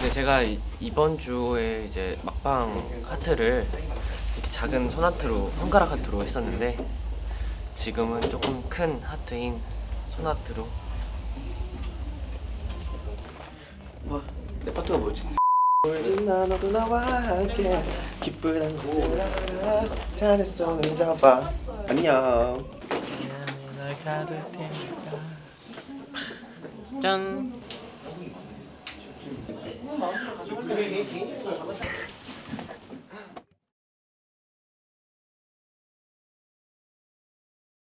근데 제가 이- 이번 주에 이제 막방 하트를 이렇게 작은 손하트로 손가락 하트로 했었는데 지금은 조금 큰 하트인 손하트로. 와, 내 파트가 뭐지? 울진 나 너도 나와 함께. 기쁜 곳을 알아 잔의 손을 잡아 안녕. 짠 그게 개인적으로